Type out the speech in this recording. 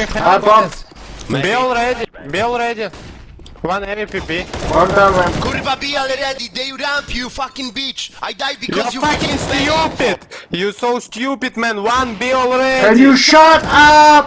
I bomb. Be Be already. Be already. One MVP. One down man. Kurwa, be already. They ramp you, fucking bitch. I died You're because you fucking stupid! You so stupid, man. One be all ready. Can you shut up?